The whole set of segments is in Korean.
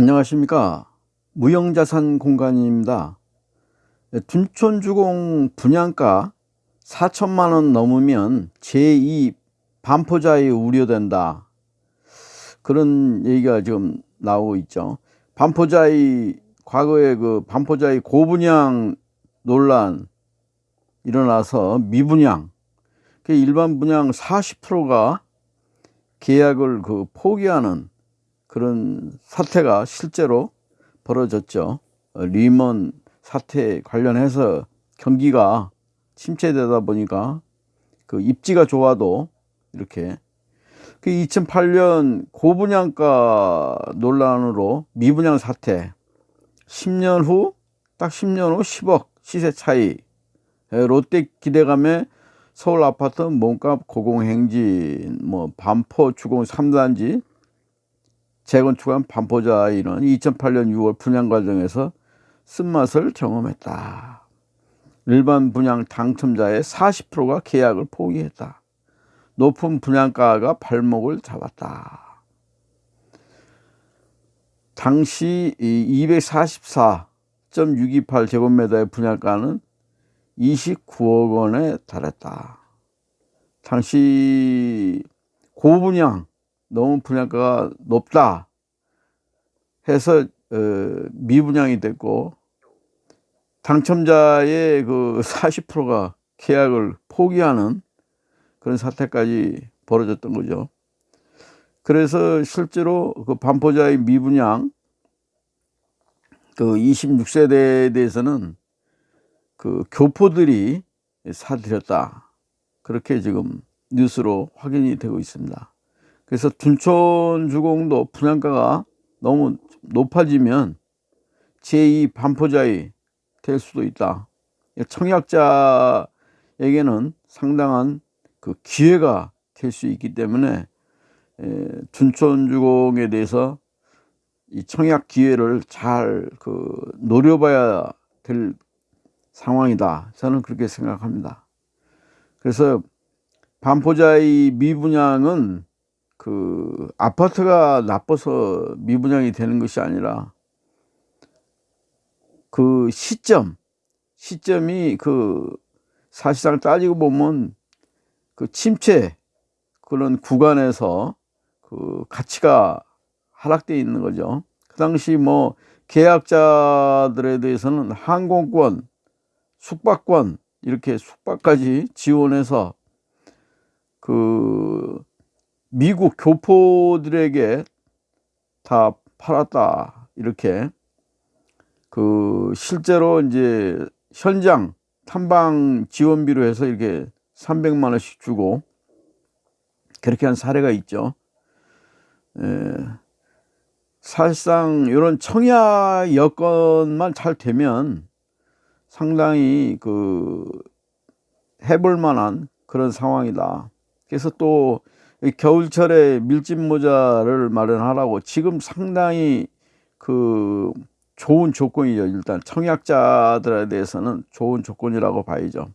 안녕하십니까. 무형자산 공간입니다. 둔촌주공 분양가 4천만원 넘으면 제2 반포자에 우려된다. 그런 얘기가 지금 나오고 있죠. 반포자의 과거에 그 반포자의 고분양 논란 일어나서 미분양 그 일반 분양 40%가 계약을 그 포기하는 그런 사태가 실제로 벌어졌죠. 어, 리먼 사태 관련해서 경기가 침체되다 보니까 그 입지가 좋아도 이렇게 그 2008년 고분양가 논란으로 미분양 사태 10년 후 딱 10년 후 10억 시세 차이 롯데 기대감에 서울 아파트 몸값 고공행진 뭐 반포 주공 3단지 재건축한 반포자이는 2008년 6월 분양 과정에서 쓴맛을 경험했다. 일반 분양 당첨자의 40%가 계약을 포기했다. 높은 분양가가 발목을 잡았다. 당시 244.628 제곱미터의 분양가는 29억 원에 달했다. 당시 고분양 너무 분양가가 높다 해서 어, 미분양이 됐고 당첨자의 그 40%가 계약을 포기하는 그런 사태까지 벌어졌던 거죠. 그래서 실제로 그 반포자의 미분양 그 26세대에 대해서는 그 교포들이 사들였다. 그렇게 지금 뉴스로 확인이 되고 있습니다. 그래서 둔촌 주공도 분양가가 너무 높아지면 제2 반포자이 될 수도 있다. 청약자에게는 상당한 그 기회가 될 수 있기 때문에 둔촌 주공에 대해서 이 청약 기회를 잘 그 노려봐야 될 상황이다. 저는 그렇게 생각합니다. 그래서 반포자의 미분양은 그 아파트가 나빠서 미분양이 되는 것이 아니라 그 시점 시점이 그 사실상 따지고 보면 그 침체 그런 구간에서 그 가치가 하락되어 있는 거죠. 그 당시 뭐 계약자들에 대해서는 항공권, 숙박권 이렇게 숙박까지 지원해서 그 미국 교포들에게 다 팔았다 이렇게 그 실제로 이제 현장 탐방 지원비로 해서 이렇게 300만 원씩 주고 그렇게 한 사례가 있죠. 에, 사실상 이런 청약 여건만 잘 되면 상당히 그 해볼 만한 그런 상황이다. 그래서 또 겨울철에 밀짚 모자를 마련하라고 지금 상당히 그 좋은 조건이죠. 일단 청약자들에 대해서는 좋은 조건이라고 봐야죠.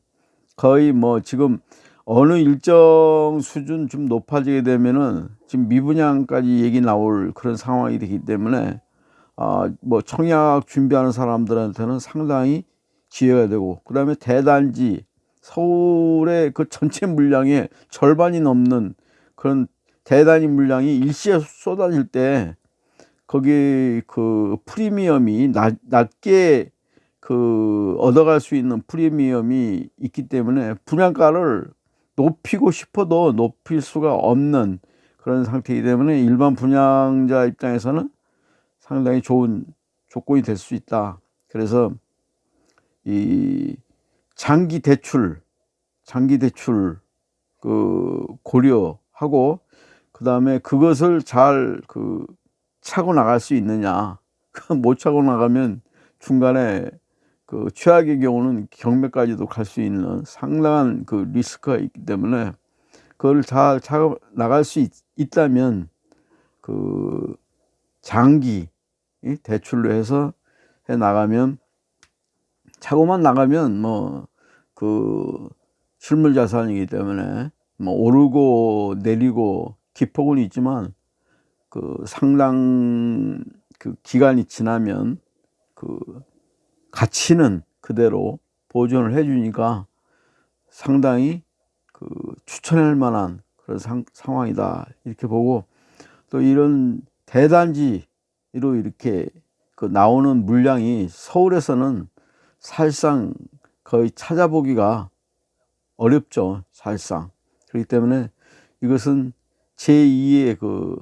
거의 뭐 지금 어느 일정 수준 좀 높아지게 되면은 지금 미분양까지 얘기 나올 그런 상황이 되기 때문에 아뭐 청약 준비하는 사람들한테는 상당히 기회가 되고 그 다음에 대단지 서울의 그 전체 물량의 절반이 넘는 그런 대단히 물량이 일시에 쏟아질 때 거기 그 프리미엄이 낮, 낮게 그 얻어갈 수 있는 프리미엄이 있기 때문에 분양가를 높이고 싶어도 높일 수가 없는 그런 상태이기 때문에 일반 분양자 입장에서는 상당히 좋은 조건이 될 수 있다. 그래서 이 장기 대출, 장기 대출 그 고려 하고 그 다음에 그것을 잘 그 차고 나갈 수 있느냐 못 차고 나가면 중간에 그 최악의 경우는 경매까지도 갈 수 있는 상당한 그 리스크가 있기 때문에 그걸 잘 차고 나갈 수 있, 있다면 그 장기 대출로 해서 해 나가면 차고만 나가면 뭐 그 실물 자산이기 때문에 뭐 오르고 내리고 기폭은 있지만 그 상당 그 기간이 지나면 그 가치는 그대로 보존을 해주니까 상당히 그 추천할 만한 그런 상, 상황이다. 이렇게 보고 또 이런 대단지로 이렇게 그 나오는 물량이 서울에서는 사실상 거의 찾아보기가 어렵죠 사실상 그렇기 때문에 이것은 제2의 그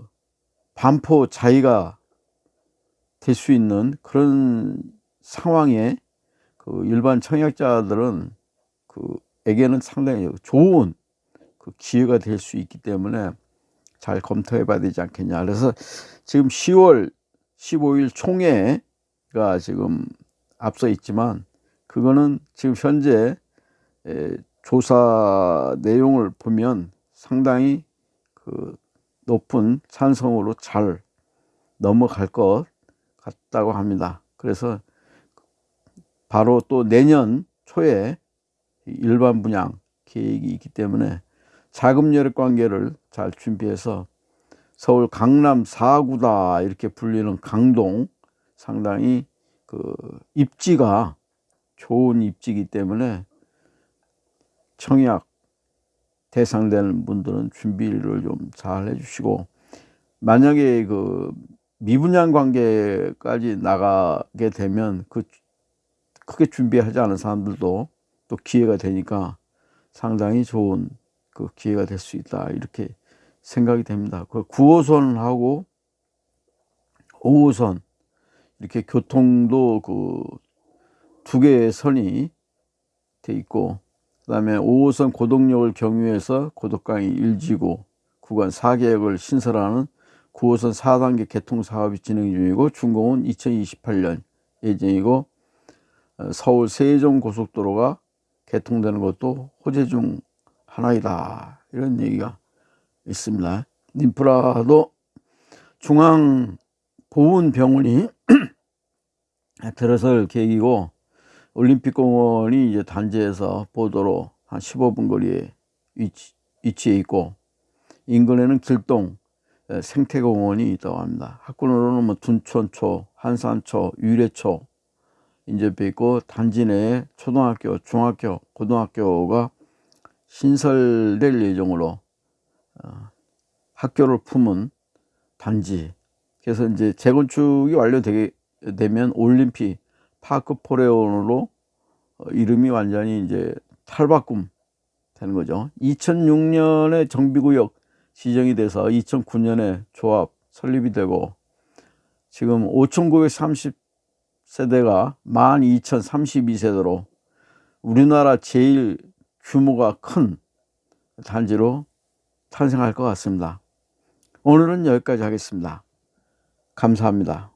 반포 자의가 될 수 있는 그런 상황에 그 일반 청약자들은 그 에게는 상당히 좋은 그 기회가 될 수 있기 때문에 잘 검토해 봐야 되지 않겠냐. 그래서 지금 10월 15일 총회가 지금 앞서 있지만 그거는 지금 현재 조사 내용을 보면 상당히 그 높은 찬성으로 잘 넘어갈 것 같다고 합니다. 그래서 바로 또 내년 초에 일반 분양 계획이 있기 때문에 자금 여력 관계를 잘 준비해서 서울 강남 4구다 이렇게 불리는 강동 상당히 그 입지가 좋은 입지이기 때문에 청약 대상되는 분들은 준비를 좀 잘 해주시고 만약에 그 미분양 관계까지 나가게 되면 그 크게 준비하지 않은 사람들도 또 기회가 되니까 상당히 좋은 그 기회가 될 수 있다 이렇게 생각이 됩니다. 그 9호선하고 5호선 이렇게 교통도 그 두 개의 선이 돼 있고 그 다음에 5호선 고덕역을 경유해서 고덕강이 1지구 구간 4개역을 신설하는 9호선 4단계 개통 사업이 진행 중이고 준공은 2028년 예정이고 어, 서울 세종 고속도로가 개통되는 것도 호재 중 하나이다. 이런 얘기가 있습니다. 인프라도 중앙보훈병원이 들어설 계획이고 올림픽공원이 이제 단지에서 보도로 한 15분 거리에 위치, 위치해 있고 인근에는 길동 생태공원이 있다고 합니다. 학군으로는 뭐 둔촌초, 한산초, 유래초 인접해 있고 단지 내에 초등학교, 중학교, 고등학교가 신설될 예정으로 어, 학교를 품은 단지 그래서 이제 재건축이 완료되게 되면 올림픽 파크 포레온으로 어, 이름이 완전히 이제 탈바꿈 되는 거죠. 2006년에 정비구역 지정이 돼서 2009년에 조합 설립이 되고 지금 5,930세대가 12,032세대로 우리나라 제일 규모가 큰 단지로 탄생할 것 같습니다. 오늘은 여기까지 하겠습니다. 감사합니다.